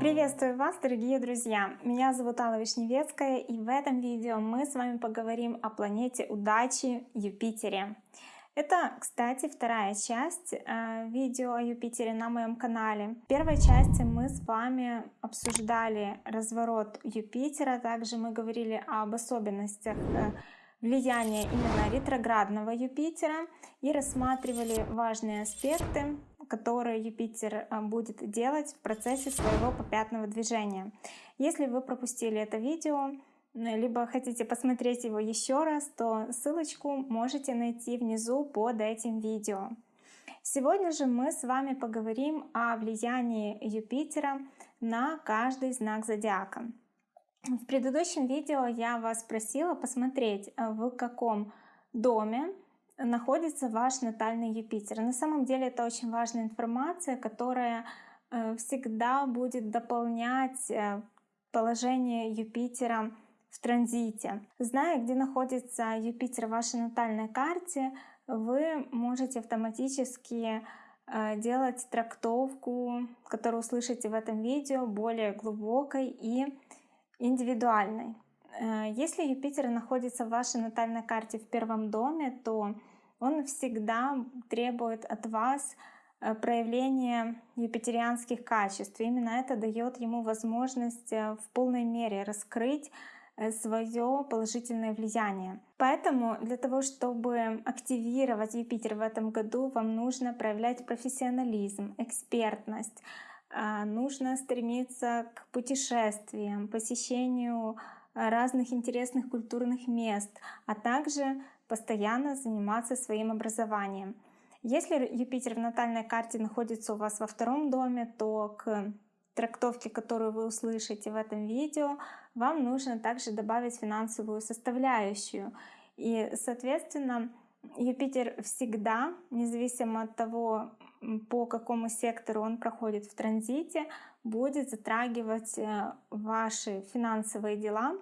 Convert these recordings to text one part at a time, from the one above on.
Приветствую вас, дорогие друзья! Меня зовут Алла Вишневецкая, и в этом видео мы с вами поговорим о планете удачи Юпитере. Это, кстати, вторая часть э, видео о Юпитере на моем канале. В первой части мы с вами обсуждали разворот Юпитера, также мы говорили об особенностях э, влияния именно ретроградного Юпитера и рассматривали важные аспекты, которые Юпитер э, будет делать в процессе своего попятного движения. Если вы пропустили это видео, либо хотите посмотреть его еще раз, то ссылочку можете найти внизу под этим видео. Сегодня же мы с вами поговорим о влиянии Юпитера на каждый знак зодиака. В предыдущем видео я вас просила посмотреть, э, в каком доме находится ваш натальный Юпитер. На самом деле это очень важная информация, которая э, всегда будет дополнять э, положение Юпитера в транзите. Зная, где находится Юпитер в вашей натальной карте, вы можете автоматически делать трактовку, которую услышите в этом видео, более глубокой и индивидуальной. Э, если Юпитер находится в вашей натальной карте в первом доме, то он всегда требует от вас э, проявления юпитерианских качеств. Именно это дает ему возможность в полной мере раскрыть Э, свое положительное влияние. Поэтому для того, чтобы активировать Юпитер в этом году, вам нужно проявлять профессионализм, экспертность, нужно стремиться к путешествиям, посещению разных интересных культурных мест, а также постоянно заниматься своим образованием. Если Юпитер в натальной карте находится у вас во втором доме, то к трактовке, которую вы услышите в этом видео, вам нужно также добавить финансовую составляющую. И, соответственно, Юпитер всегда, независимо от того, по какому сектору он проходит в транзите, будет затрагивать э, ваши финансовые дела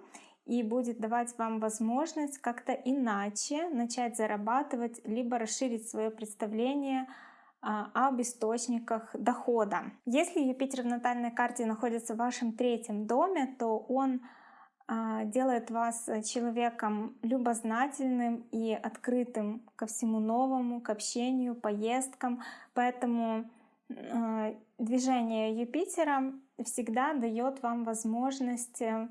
и будет давать вам возможность как-то иначе начать зарабатывать, либо расширить свое представление а, об источниках дохода. Если Юпитер в натальной карте находится в вашем третьем доме, то он делает вас человеком любознательным и открытым ко всему новому, к общению, поездкам. Поэтому а, движение Юпитера всегда дает вам возможность э,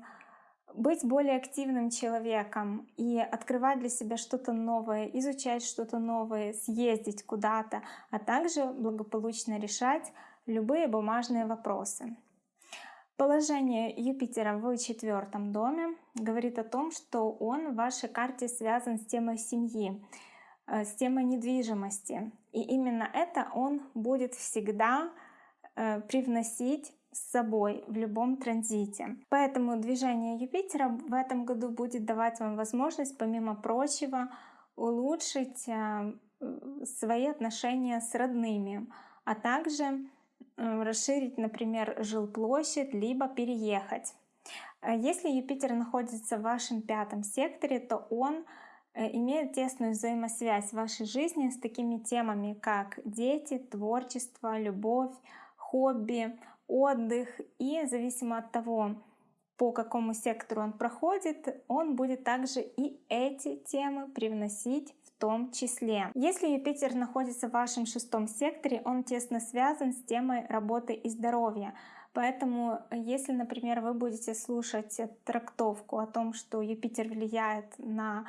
быть более активным человеком и открывать для себя что-то новое, изучать что-то новое, съездить куда-то, а также благополучно решать любые бумажные вопросы. Положение Юпитера в четвертом доме говорит о том, что он в вашей карте связан с темой семьи, э, с темой недвижимости. И именно это он будет всегда э, привносить с собой в любом транзите. Поэтому движение Юпитера в этом году будет давать вам возможность, помимо прочего, улучшить э, свои отношения с родными, а также расширить, например, жилплощадь, либо переехать. Э, если Юпитер находится в вашем пятом секторе, то он имеет тесную взаимосвязь в вашей жизни с такими темами, как дети, творчество, любовь, хобби, отдых. И зависимо от того, по какому сектору он проходит, он будет также и эти темы привносить том числе. Если Юпитер находится в вашем шестом секторе, он тесно связан с темой работы и здоровья. Поэтому, если, например, вы будете слушать трактовку о том, что Юпитер влияет на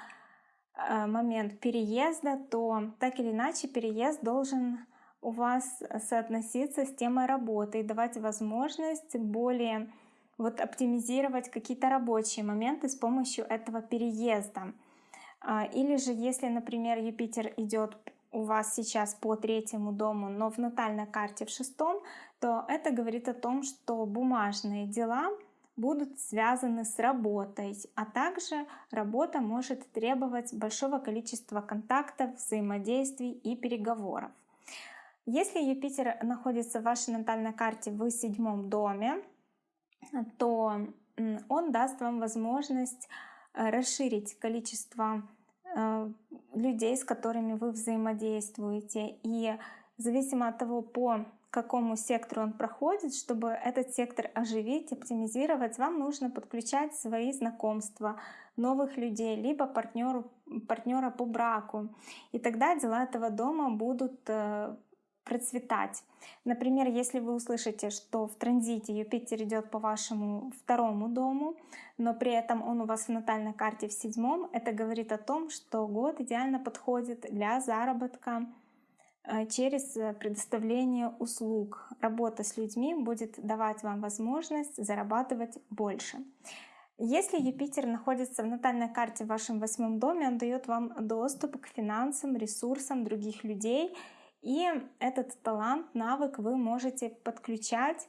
э, момент переезда, то так или иначе переезд должен у вас соотноситься с темой работы и давать возможность более вот оптимизировать какие-то рабочие моменты с помощью этого переезда. А, или же, если, например, Юпитер идет у вас сейчас по третьему дому, но в натальной карте в шестом, то это говорит о том, что бумажные дела будут связаны с работой, а также работа может требовать большого количества контактов, взаимодействий и переговоров. Если Юпитер находится в вашей натальной карте в седьмом доме, то он даст вам возможность расширить количество э, людей, с которыми вы взаимодействуете. И зависимо от того, по какому сектору он проходит, чтобы этот сектор оживить, оптимизировать, вам нужно подключать свои знакомства, новых людей, либо партнеру, партнера по браку. И тогда дела этого дома будут э, процветать. Например, если вы услышите, что в транзите Юпитер идет по вашему второму дому, но при этом он у вас в натальной карте в седьмом, это говорит о том, что год идеально подходит для заработка э, через предоставление услуг. Работа с людьми будет давать вам возможность зарабатывать больше. Если Юпитер находится в натальной карте в вашем восьмом доме, он дает вам доступ к финансам, ресурсам других людей — и этот талант, навык вы можете подключать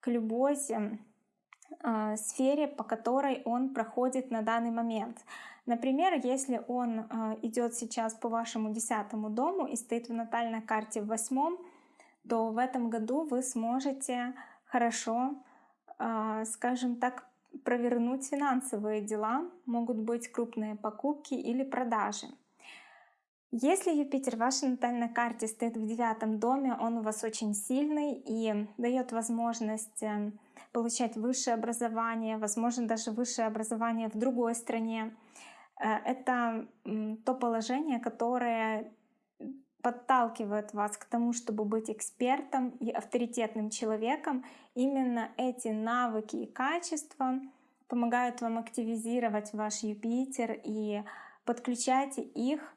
к любой э, сфере, по которой он проходит на данный момент. Например, если он э, идет сейчас по вашему десятому дому и стоит в натальной карте в восьмом, то в этом году вы сможете хорошо, э, скажем так, провернуть финансовые дела. Могут быть крупные покупки или продажи. Если Юпитер в вашей натальной карте стоит в девятом доме, он у вас очень сильный и дает возможность эм, получать высшее образование, возможно даже высшее образование в другой стране. Э, это то положение, которое подталкивает вас к тому, чтобы быть экспертом и авторитетным человеком. Именно эти навыки и качества помогают вам активизировать ваш Юпитер и подключайте их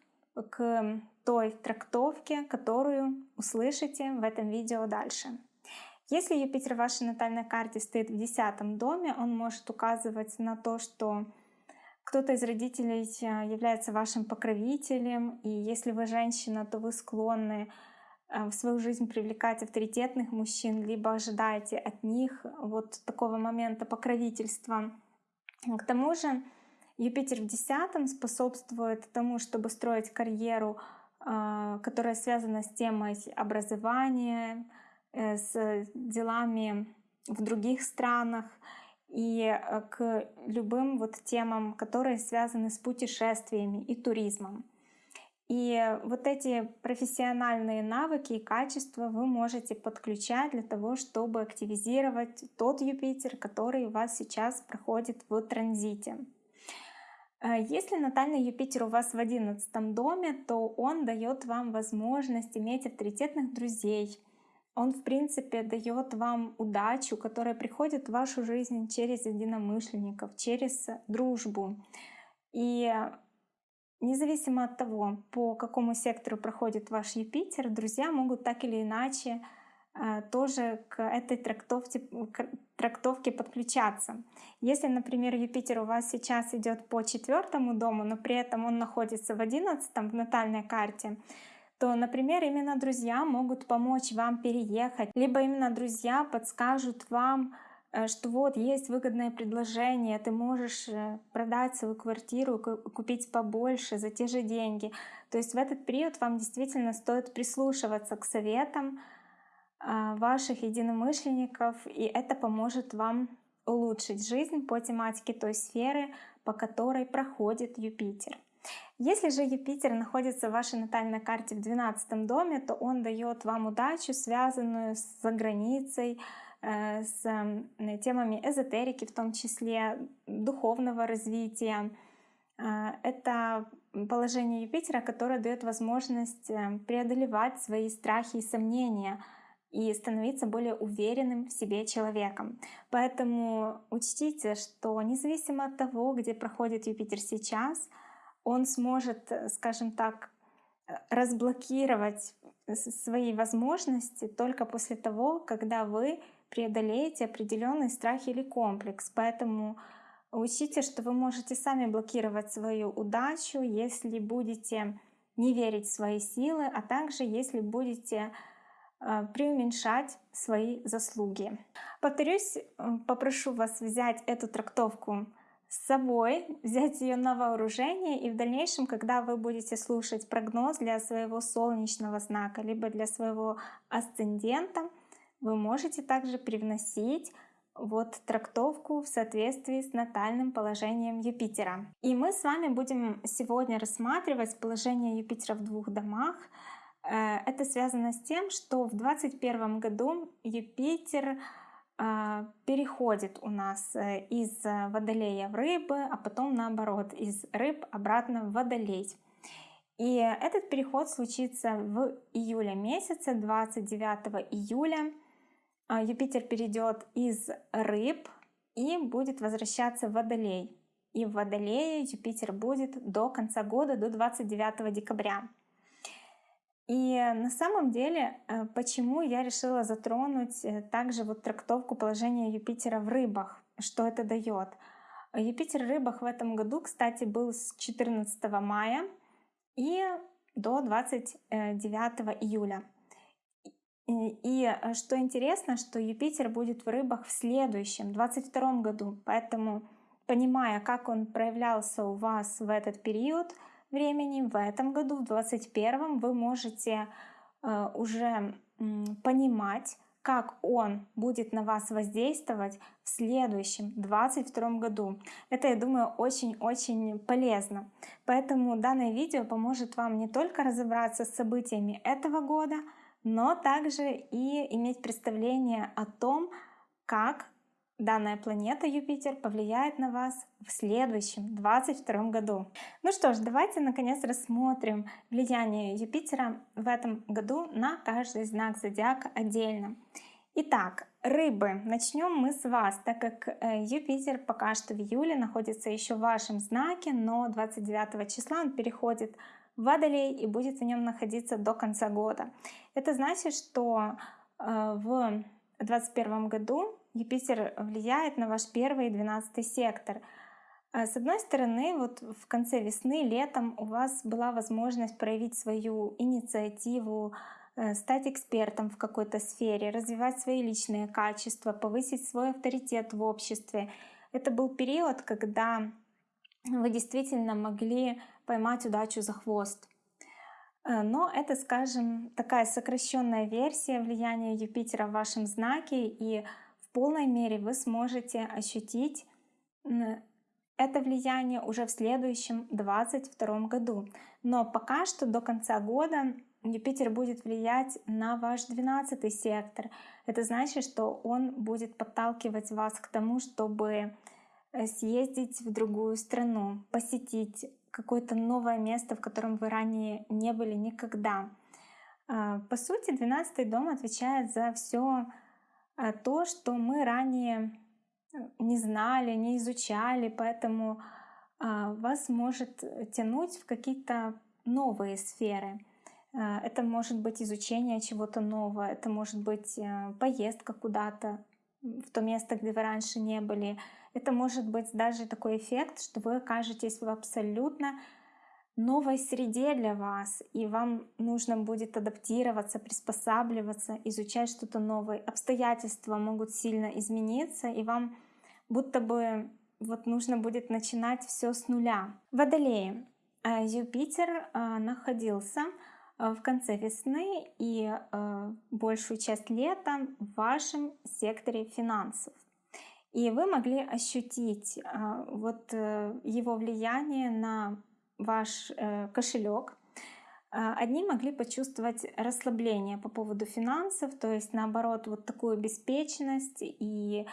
к той трактовке, которую услышите в этом видео дальше. Если Юпитер в вашей натальной карте стоит в десятом доме, он может указывать на то, что кто-то из родителей э, является вашим покровителем, и если вы женщина, то вы склонны э, в свою жизнь привлекать авторитетных мужчин, либо ожидаете от них вот такого момента покровительства. К тому же Юпитер в десятом способствует тому, чтобы строить карьеру, а, которая связана с темой образования, э, с делами в других странах и э, к любым вот темам, которые связаны с путешествиями и туризмом. И вот эти профессиональные навыки и качества вы можете подключать для того, чтобы активизировать тот Юпитер, который у вас сейчас проходит в транзите. Э, если натальный Юпитер у вас в одиннадцатом доме, то он дает вам возможность иметь авторитетных друзей. Он, в принципе, дает вам удачу, которая приходит в вашу жизнь через единомышленников, через дружбу. И независимо от того, по какому сектору проходит ваш Юпитер, друзья могут так или иначе а, тоже к этой трактовке, к трактовке подключаться. Если, например, Юпитер у вас сейчас идет по четвертому дому, но при этом он находится в одиннадцатом в натальной карте, то, например, именно друзья могут помочь вам переехать, либо именно друзья подскажут вам, э, что вот есть выгодное предложение, ты можешь э, продать свою квартиру, купить побольше за те же деньги. То есть в этот период вам действительно стоит прислушиваться к советам, ваших единомышленников, и это поможет вам улучшить жизнь по тематике той сферы, по которой проходит Юпитер. Если же Юпитер находится в вашей натальной карте в 12 доме, то он дает вам удачу, связанную с заграницей, э, с темами эзотерики, в том числе духовного развития. А, это положение Юпитера, которое дает возможность э, преодолевать свои страхи и сомнения — и становиться более уверенным в себе человеком. Поэтому учтите, что независимо от того, где проходит Юпитер сейчас, он сможет, скажем так, разблокировать свои возможности только после того, когда вы преодолеете определенный страх или комплекс. Поэтому учтите, что вы можете сами блокировать свою удачу, если будете не верить в свои силы, а также если будете преуменьшать свои заслуги. Повторюсь, попрошу вас взять эту трактовку с собой, взять ее на вооружение, и в дальнейшем, когда вы будете слушать прогноз для своего солнечного знака, либо для своего асцендента, вы можете также привносить вот трактовку в соответствии с натальным положением Юпитера. И мы с вами будем сегодня рассматривать положение Юпитера в двух домах. Э, это связано с тем, что в 2021 году Юпитер э, переходит у нас э, из Водолея в Рыбы, а потом наоборот, из Рыб обратно в Водолей. И этот переход случится в июле месяце, 29 июля. А, Юпитер перейдет из рыб и будет возвращаться в Водолей. И в Водолее Юпитер будет до конца года, до 29 декабря. И на самом деле, э, почему я решила затронуть э, также вот трактовку положения Юпитера в рыбах, что это дает. Юпитер в рыбах в этом году, кстати, был с 14 мая и до 29 июля. И э, что интересно, что Юпитер будет в рыбах в следующем, 22 году. Поэтому, понимая, как он проявлялся у вас в этот период времени, в этом году, в 21 вы можете э, уже понимать, как он будет на вас воздействовать в следующем, 22 году. Это, я думаю, очень-очень полезно. Поэтому данное видео поможет вам не только разобраться с событиями этого года, но также и иметь представление о том, как данная планета Юпитер повлияет на вас в следующем 22 году. Ну что ж, давайте наконец рассмотрим влияние Юпитера в этом году на каждый знак зодиака отдельно. Итак, рыбы. Начнем мы с вас, так как э, Юпитер пока что в июле находится еще в вашем знаке, но 29 числа он переходит Водолей и будет в нем находиться до конца года. Это значит, что э, в 2021 году Юпитер влияет на ваш первый и двенадцатый сектор. Э, с одной стороны, вот в конце весны, летом у вас была возможность проявить свою инициативу, э, стать экспертом в какой-то сфере, развивать свои личные качества, повысить свой авторитет в обществе. Это был период, когда вы действительно могли поймать удачу за хвост. Э, но это, скажем, такая сокращенная версия влияния Юпитера в вашем знаке, и полной мере вы сможете ощутить это влияние уже в следующем 22 году. Но пока что до конца года Юпитер будет влиять на ваш 12 сектор. Это значит, что он будет подталкивать вас к тому, чтобы Э, съездить в другую страну, посетить какое-то новое место, в котором вы ранее не были никогда. А, по сути, 12 дом отвечает за все то, что мы ранее э, не знали, не изучали, поэтому а, вас может тянуть в какие-то новые сферы. Это может быть изучение чего-то нового, это может быть поездка куда-то в то место, где вы раньше не были, это может быть даже такой эффект, что вы окажетесь в абсолютно новой среде для вас, и вам нужно будет адаптироваться, приспосабливаться, изучать что-то новое. Обстоятельства могут сильно измениться, и вам будто бы вот нужно будет начинать все с нуля. Водолеи. А Юпитер а, находился а, в конце весны и большую часть лета в вашем секторе финансов. И вы могли ощутить вот э, его влияние на ваш э, кошелек. А, одни могли почувствовать расслабление по поводу финансов, то есть наоборот вот такую беспечность и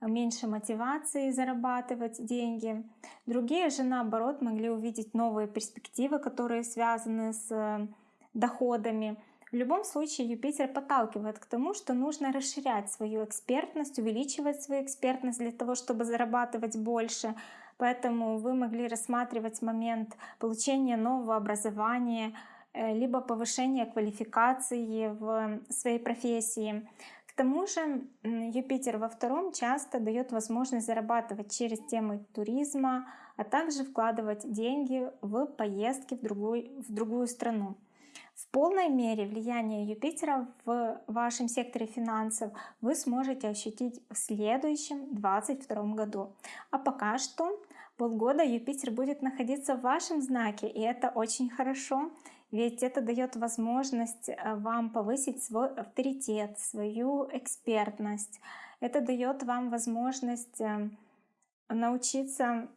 меньше мотивации зарабатывать деньги. Другие же наоборот могли увидеть новые перспективы, которые связаны с э, доходами. В любом случае Юпитер подталкивает к тому, что нужно расширять свою экспертность, увеличивать свою экспертность для того, чтобы зарабатывать больше. Поэтому вы могли рассматривать момент получения нового образования, э, либо повышения квалификации в своей профессии. К тому же Юпитер во втором часто дает возможность зарабатывать через темы туризма, а также вкладывать деньги в поездки в другую, в другую страну. В полной мере влияние Юпитера в вашем секторе финансов вы сможете ощутить в следующем 2022 году. А пока что полгода Юпитер будет находиться в вашем знаке, и это очень хорошо. ведь это дает возможность э, вам повысить свой авторитет, свою экспертность. Это дает вам возможность э, научиться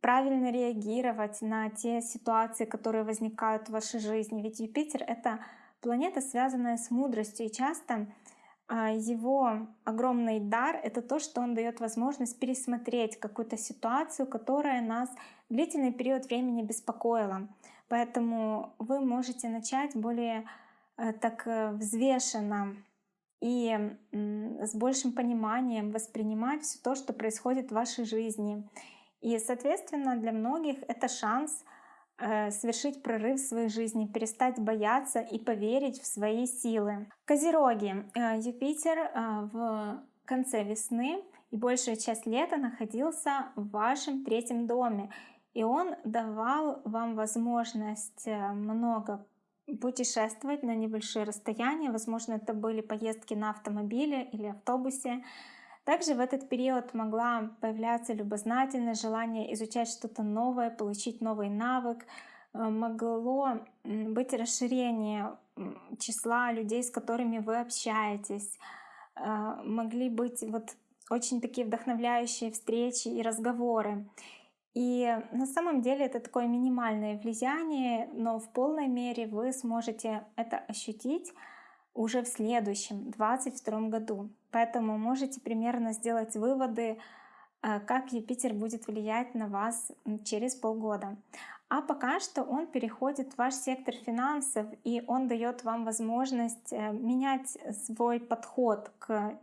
правильно реагировать на те ситуации, которые возникают в вашей жизни. Ведь Юпитер — это планета, связанная с мудростью, и часто его огромный дар — это то, что он дает возможность пересмотреть какую-то ситуацию, которая нас длительный период времени беспокоила. Поэтому вы можете начать более э, так э, взвешенно и с большим пониманием воспринимать все то, что происходит в вашей жизни. И, соответственно, для многих это шанс совершить прорыв в своей жизни, перестать бояться и поверить в свои силы. Козероги. Э, Юпитер э, в конце весны и большая часть лета находился в вашем третьем доме. И он давал вам возможность много путешествовать на небольшие расстояния. Возможно, это были поездки на автомобиле или автобусе. Также в этот период могла появляться любознательность, желание изучать что-то новое, получить новый навык. Э, могло быть расширение числа людей, с которыми вы общаетесь. Э, могли быть вот очень такие вдохновляющие встречи и разговоры. И на самом деле это такое минимальное влияние, но в полной мере вы сможете это ощутить уже в следующем, 2022 году. Поэтому можете примерно сделать выводы, э, как Юпитер будет влиять на вас через полгода. А пока что он переходит в ваш сектор финансов, и он дает вам возможность э, менять свой подход к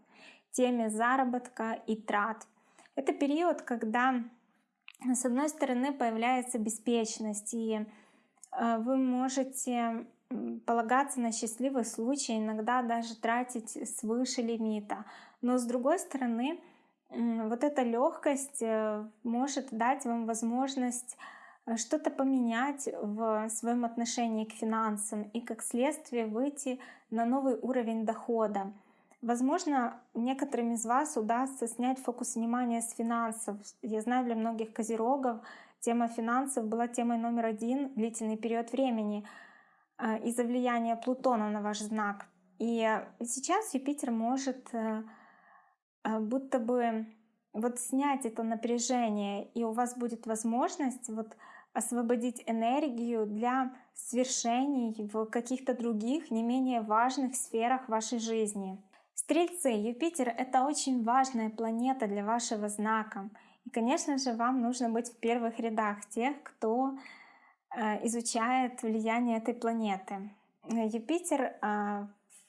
теме заработка и трат. Это период, когда с одной стороны появляется беспечность, и э, вы можете полагаться на счастливый случай, иногда даже тратить свыше лимита. Но с другой стороны, вот эта легкость э, может дать вам возможность э, что-то поменять в своем отношении к финансам и как следствие выйти на новый уровень дохода. Возможно, некоторым из вас удастся снять фокус внимания с финансов. Я знаю, для многих козерогов тема финансов была темой номер один длительный период времени — из-за влияния Плутона на ваш знак. И сейчас Юпитер может э, будто бы вот снять это напряжение, и у вас будет возможность вот освободить энергию для свершений в каких-то других, не менее важных сферах вашей жизни. Стрельцы, Юпитер — это очень важная планета для вашего знака. И, конечно же, вам нужно быть в первых рядах тех, кто Э, изучает влияние этой планеты. Юпитер а,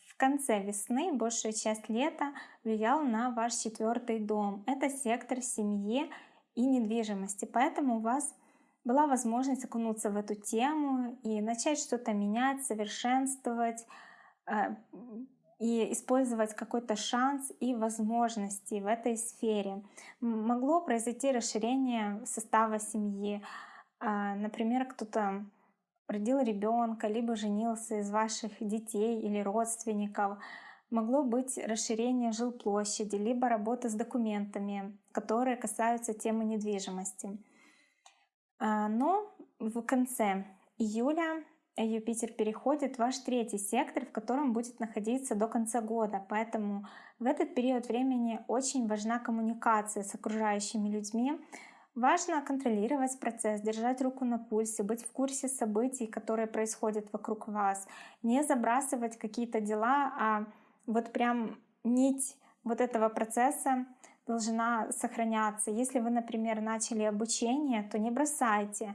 в конце весны, большая часть лета влиял на ваш четвертый дом. Это сектор семьи и недвижимости. Поэтому у вас была возможность окунуться в эту тему и начать что-то менять, совершенствовать э, и использовать какой-то шанс и возможности в этой сфере. Могло произойти расширение состава семьи, например, кто-то родил ребенка, либо женился из ваших детей или родственников. Могло быть расширение жилплощади, либо работа с документами, которые касаются темы недвижимости. А, но в конце июля Юпитер переходит в ваш третий сектор, в котором будет находиться до конца года. Поэтому в этот период времени очень важна коммуникация с окружающими людьми, Важно контролировать процесс, держать руку на пульсе, быть в курсе событий, которые происходят вокруг вас, не забрасывать какие-то дела, а вот прям нить вот этого процесса должна сохраняться. Если вы, например, начали обучение, то не бросайте.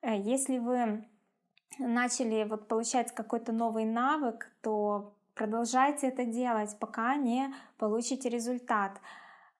Э, если вы начали вот получать какой-то новый навык, то продолжайте это делать, пока не получите результат.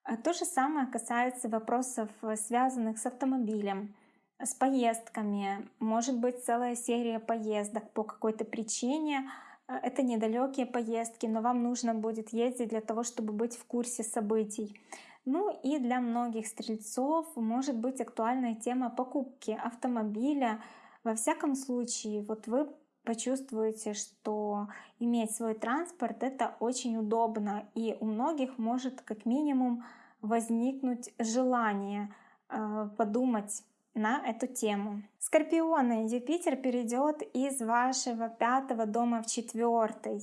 А то же самое касается вопросов, э, связанных с автомобилем, с поездками. Может быть целая серия поездок по какой-то причине. Э, это недалекие поездки, но вам нужно будет ездить для того, чтобы быть в курсе событий. Ну и для многих стрельцов может быть актуальная тема покупки автомобиля. Во всяком случае, вот вы почувствуете, что иметь свой транспорт это очень удобно, и у многих может как минимум возникнуть желание э, подумать на эту тему. Скорпионы, Юпитер перейдет из вашего пятого дома в четвертый.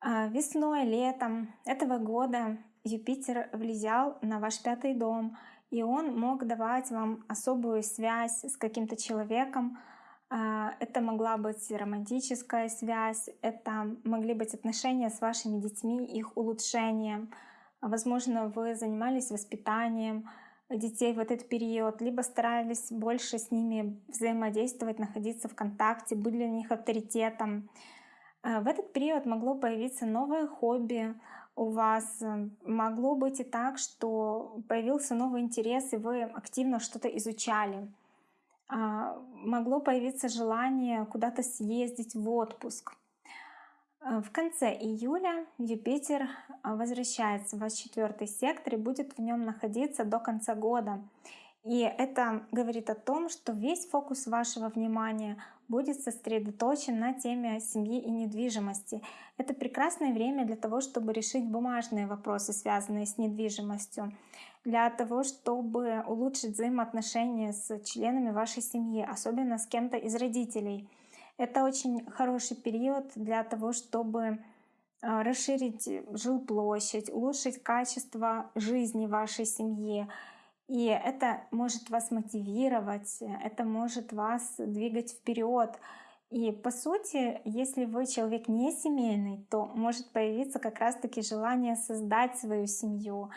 А, весной, летом этого года Юпитер влиял на ваш пятый дом, и он мог давать вам особую связь с каким-то человеком. А, это могла быть романтическая связь, это могли быть отношения с вашими детьми, их улучшением. Возможно, вы занимались воспитанием, детей в этот период, либо старались больше с ними взаимодействовать, находиться в контакте, быть для них авторитетом. Э, в этот период могло появиться новое хобби у вас, могло быть и так, что появился новый интерес, и вы активно что-то изучали. А, могло появиться желание куда-то съездить в отпуск. Э, в конце июля Юпитер э, возвращается в ваш четвертый сектор и будет в нем находиться до конца года. И это говорит о том, что весь фокус вашего внимания будет сосредоточен на теме семьи и недвижимости. Это прекрасное время для того, чтобы решить бумажные вопросы, связанные с недвижимостью, для того, чтобы улучшить взаимоотношения с членами вашей семьи, особенно с кем-то из родителей. Это очень хороший период для того, чтобы а, расширить жилплощадь, улучшить качество жизни вашей семьи. И это может вас мотивировать, это может вас двигать вперед. И по сути, если вы человек не семейный, то может появиться как раз-таки желание создать свою семью,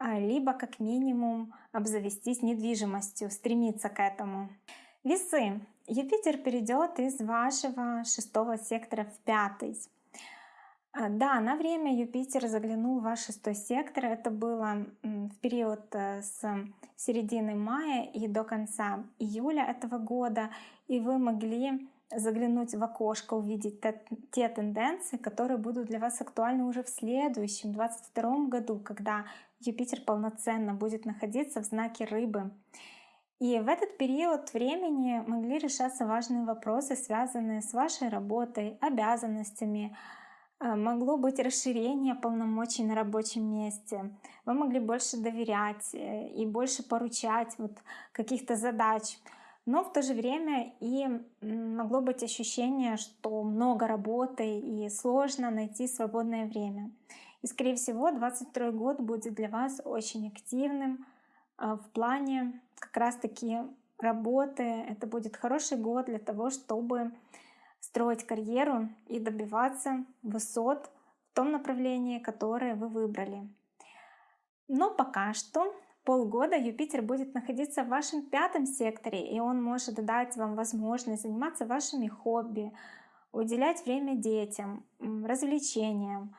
либо как минимум обзавестись недвижимостью, стремиться к этому. Весы. Юпитер перейдет из вашего шестого сектора в пятый. А, да, на время Юпитер заглянул в ваш шестой сектор. Это было в период э, с середины мая и до конца июля этого года. И вы могли заглянуть в окошко, увидеть те тенденции, которые будут для вас актуальны уже в следующем, 2022 году, когда Юпитер полноценно будет находиться в знаке рыбы. И в этот период времени могли решаться важные вопросы, связанные с вашей работой, обязанностями. Э, могло быть расширение полномочий на рабочем месте. Вы могли больше доверять э, и больше поручать вот каких-то задач. Но в то же время и могло быть ощущение, что много работы и сложно найти свободное время. И скорее всего 22 год будет для вас очень активным, а, в плане как раз-таки работы. Это будет хороший год для того, чтобы строить карьеру и добиваться высот в том направлении, которое вы выбрали. Но пока что полгода Юпитер будет находиться в вашем пятом секторе, и он может дать вам возможность заниматься вашими хобби, уделять время детям, развлечениям,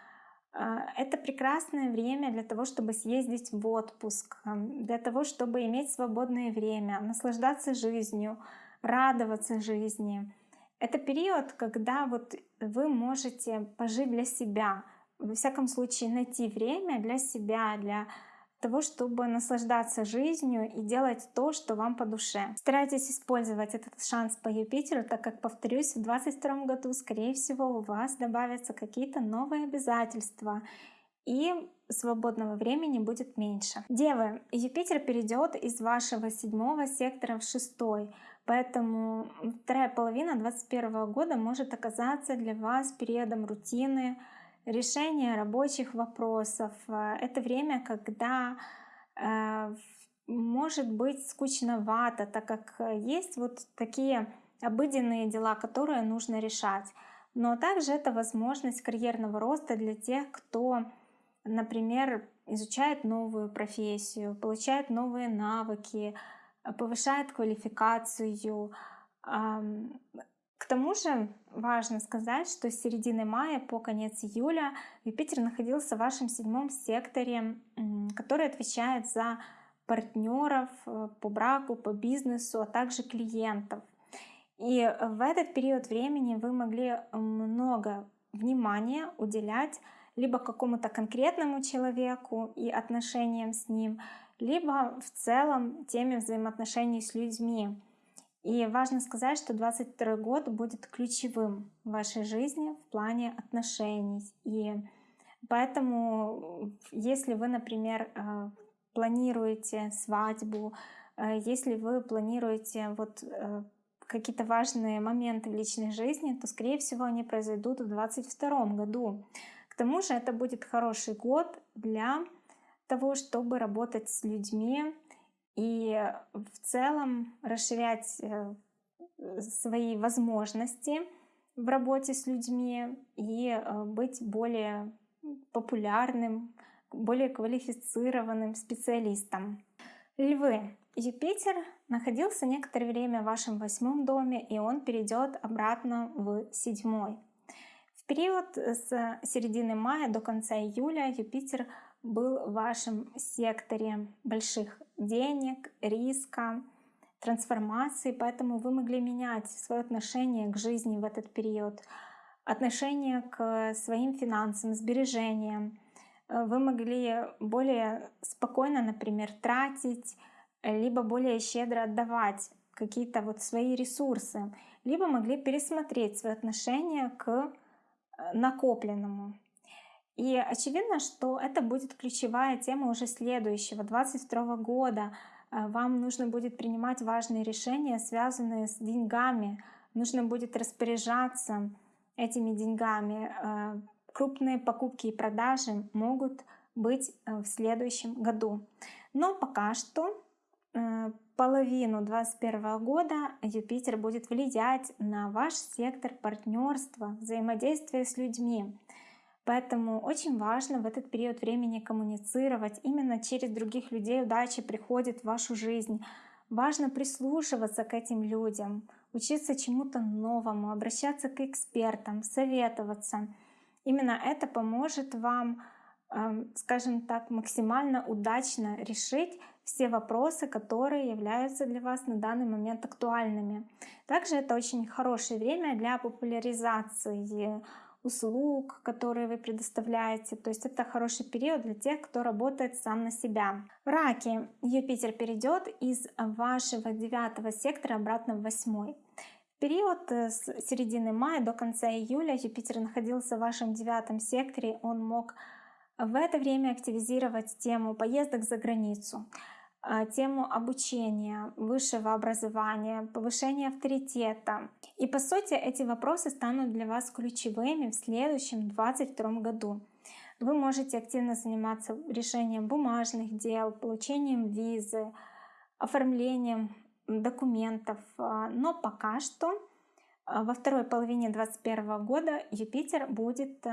это прекрасное время для того, чтобы съездить в отпуск, для того, чтобы иметь свободное время, наслаждаться жизнью, радоваться жизни. Это период, когда вот вы можете пожить для себя, во всяком случае найти время для себя, для того, чтобы наслаждаться жизнью и делать то, что вам по душе. Старайтесь использовать этот шанс по Юпитеру, так как, повторюсь, в 2022 году, скорее всего, у вас добавятся какие-то новые обязательства, и свободного времени будет меньше. Девы, Юпитер перейдет из вашего седьмого сектора в шестой, поэтому вторая половина 2021 года может оказаться для вас периодом рутины, решение рабочих вопросов. Э, это время, когда э, может быть скучновато, так как есть вот такие обыденные дела, которые нужно решать. Но также это возможность карьерного роста для тех, кто, например, изучает новую профессию, получает новые навыки, повышает квалификацию, к тому же важно сказать, что с середины мая по конец июля Юпитер находился в вашем седьмом секторе, который отвечает за партнеров э, по браку, по бизнесу, а также клиентов. И в этот период времени вы могли много внимания уделять либо какому-то конкретному человеку и отношениям с ним, либо в целом теме взаимоотношений с людьми. И важно сказать, что 22 год будет ключевым в вашей жизни в плане отношений. И поэтому, если вы, например, э, планируете свадьбу, Э, если вы планируете вот э, какие-то важные моменты в личной жизни, то, скорее всего, они произойдут в 2022 году. К тому же это будет хороший год для того, чтобы работать с людьми и в целом расширять э, свои возможности в работе с людьми и э, быть более популярным, более квалифицированным специалистом. Львы. Юпитер находился некоторое время в вашем восьмом доме, и он перейдет обратно в седьмой. В период с середины мая до конца июля Юпитер был в вашем секторе больших денег, риска, трансформации, поэтому вы могли менять свое отношение к жизни в этот период, отношение к своим финансам, сбережениям. Вы могли более спокойно, например, тратить, либо более щедро отдавать какие-то вот свои ресурсы, либо могли пересмотреть свое отношение к э, накопленному. И очевидно, что это будет ключевая тема уже следующего, 22 года. Э, вам нужно будет принимать важные решения, связанные с деньгами. Нужно будет распоряжаться этими деньгами. Э, крупные покупки и продажи могут быть в следующем году. Но пока что Э, половину 2021 года Юпитер будет влиять на ваш сектор партнерства, взаимодействия с людьми. Поэтому очень важно в этот период времени коммуницировать. Именно через других людей удача приходит в вашу жизнь. Важно прислушиваться к этим людям, учиться чему-то новому, обращаться к экспертам, советоваться. Именно это поможет вам, эм, скажем так, максимально удачно решить все вопросы, которые являются для вас на данный момент актуальными. Также это очень хорошее время для популяризации услуг, которые вы предоставляете. То есть это хороший период для тех, кто работает сам на себя. В раке Юпитер перейдет из вашего девятого сектора обратно в восьмой. Период с середины мая до конца июля Юпитер находился в вашем девятом секторе. Он мог в это время активизировать тему поездок за границу. А, тему обучения, высшего образования, повышения авторитета. И по сути эти вопросы станут для вас ключевыми в следующем 2022 году. Вы можете активно заниматься решением бумажных дел, получением визы, оформлением документов. А, но пока что а, во второй половине 2021 года Юпитер будет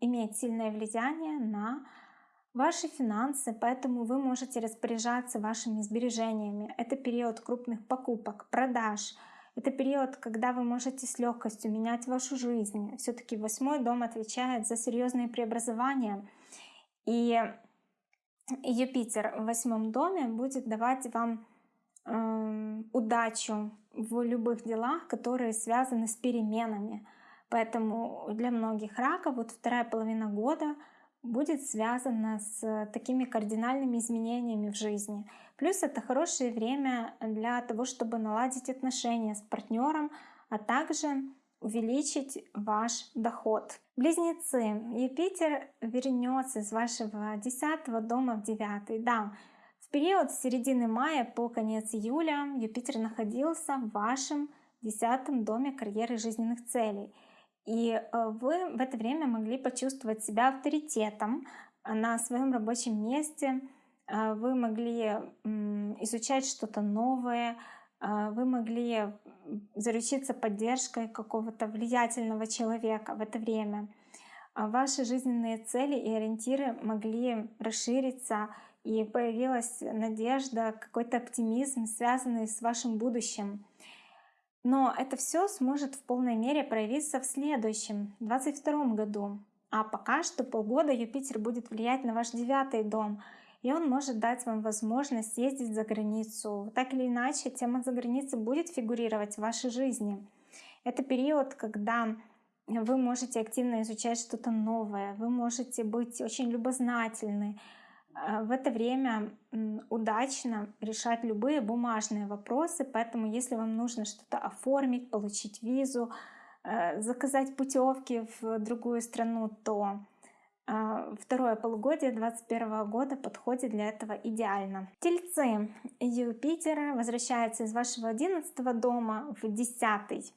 иметь сильное влияние на ваши финансы, поэтому вы можете распоряжаться вашими сбережениями. Это период крупных покупок, продаж. Это период, когда вы можете с легкостью менять вашу жизнь. Все-таки восьмой дом отвечает за серьезные преобразования. И Юпитер в восьмом доме будет давать вам э, удачу в любых делах, которые связаны с переменами. Поэтому для многих раков вот вторая половина года — будет связано с такими кардинальными изменениями в жизни. Плюс это хорошее время для того, чтобы наладить отношения с партнером, а также увеличить ваш доход. Близнецы, Юпитер вернется из вашего 10 дома в 9. Да, в период с середины мая по конец июля Юпитер находился в вашем 10 доме карьеры жизненных целей. И э, вы в это время могли почувствовать себя авторитетом на своем рабочем месте, э, вы могли изучать что-то новое, э, вы могли заручиться поддержкой какого-то влиятельного человека в это время. А ваши жизненные цели и ориентиры могли расшириться, и появилась надежда, какой-то оптимизм, связанный с вашим будущим. Но это все сможет в полной мере проявиться в следующем, 22 году. А пока что полгода Юпитер будет влиять на ваш девятый дом, и он может дать вам возможность ездить за границу. Так или иначе, тема за границей будет фигурировать в вашей жизни. Это период, когда вы можете активно изучать что-то новое, вы можете быть очень любознательны, в это время удачно решать любые бумажные вопросы, поэтому если вам нужно что-то оформить, получить визу, э, заказать путевки в другую страну, то а, второе полугодие 2021 года подходит для этого идеально. Тельцы. Юпитер возвращается из вашего 11 дома в 10.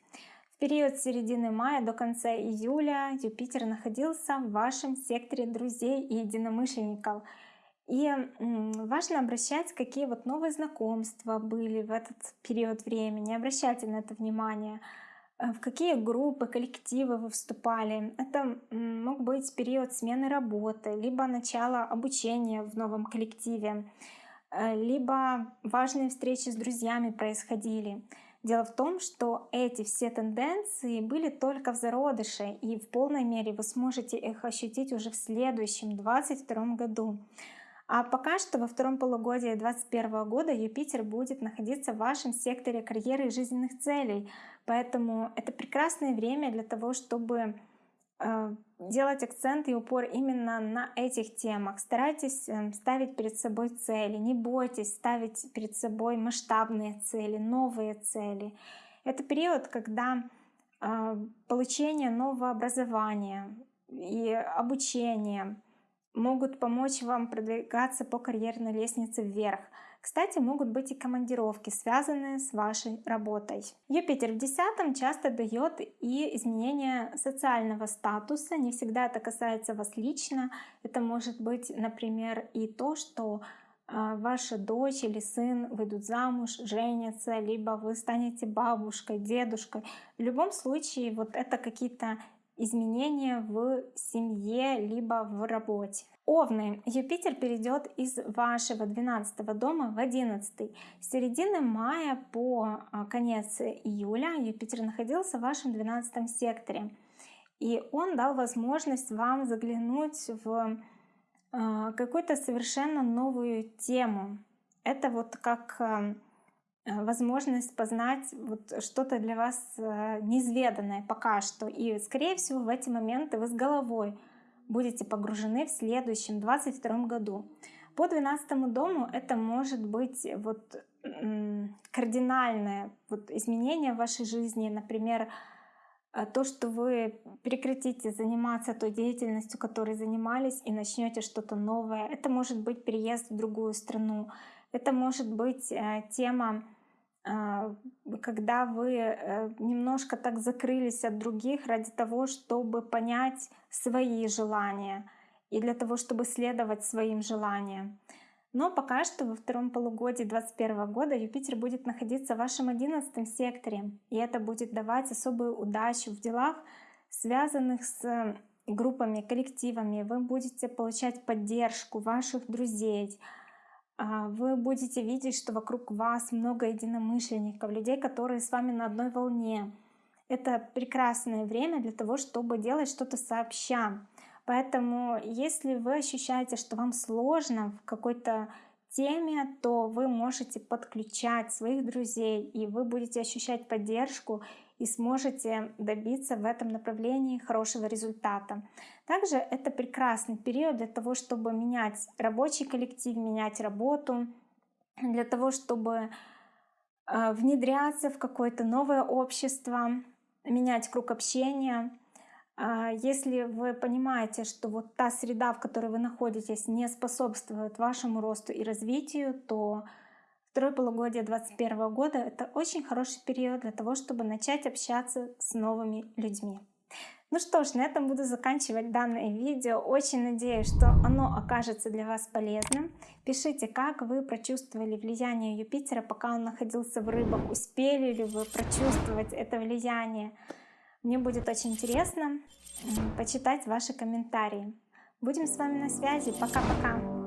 В период середины мая до конца июля Юпитер находился в вашем секторе друзей и единомышленников. И важно обращать, какие вот новые знакомства были в этот период времени. Обращайте на это внимание. Э, в какие группы, коллективы вы вступали. Это мог быть период смены работы, либо начало обучения в новом коллективе, э, либо важные встречи с друзьями происходили. Дело в том, что эти все тенденции были только в зародыше, и в полной мере вы сможете их ощутить уже в следующем, 2022 году. А пока что во втором полугодии 2021 года Юпитер будет находиться в вашем секторе карьеры и жизненных целей. Поэтому это прекрасное время для того, чтобы э, делать акцент и упор именно на этих темах. Старайтесь э, ставить перед собой цели, не бойтесь ставить перед собой масштабные цели, новые цели. Это период, когда э, получение нового образования и обучение — могут помочь вам продвигаться по карьерной лестнице вверх. Кстати, могут быть и командировки, связанные с вашей работой. Юпитер в десятом часто дает и изменение социального статуса. Не всегда это касается вас лично. Это может быть, например, и то, что а, ваша дочь или сын выйдут замуж, женятся, либо вы станете бабушкой, дедушкой. В любом случае, вот это какие-то изменения в семье либо в работе. Овны. Юпитер перейдет из вашего 12 дома в 11. С середины мая по а, конец июля Юпитер находился в вашем 12 секторе. И он дал возможность вам заглянуть в а, какую-то совершенно новую тему. Это вот как а, возможность познать вот что-то для вас э, неизведанное пока что. И, скорее всего, в эти моменты вы с головой будете погружены в следующем, 22 году. По 12 дому это может быть вот кардинальное вот изменение в вашей жизни, например, э, то, что вы прекратите заниматься той деятельностью, которой занимались, и начнете что-то новое. Это может быть переезд в другую страну, это может быть э, тема, а, когда вы э, немножко так закрылись от других ради того, чтобы понять свои желания и для того, чтобы следовать своим желаниям. Но пока что во втором полугодии 2021 года Юпитер будет находиться в вашем 11 секторе, и это будет давать особую удачу в делах, связанных с группами, коллективами. Вы будете получать поддержку ваших друзей, вы будете видеть, что вокруг вас много единомышленников, людей, которые с вами на одной волне. Это прекрасное время для того, чтобы делать что-то сообща. Поэтому, если вы ощущаете, что вам сложно в какой-то теме, то вы можете подключать своих друзей, и вы будете ощущать поддержку и сможете добиться в этом направлении хорошего результата. Также это прекрасный период для того, чтобы менять рабочий коллектив, менять работу, для того, чтобы а, внедряться в какое-то новое общество, менять круг общения. А, если вы понимаете, что вот та среда, в которой вы находитесь, не способствует вашему росту и развитию, то Второе полугодие 2021 года — это очень хороший период для того, чтобы начать общаться с новыми людьми. Ну что ж, на этом буду заканчивать данное видео. Очень надеюсь, что оно окажется для вас полезным. Пишите, как вы прочувствовали влияние Юпитера, пока он находился в рыбах. Успели ли вы прочувствовать это влияние? Мне будет очень интересно почитать ваши комментарии. Будем с вами на связи. Пока-пока.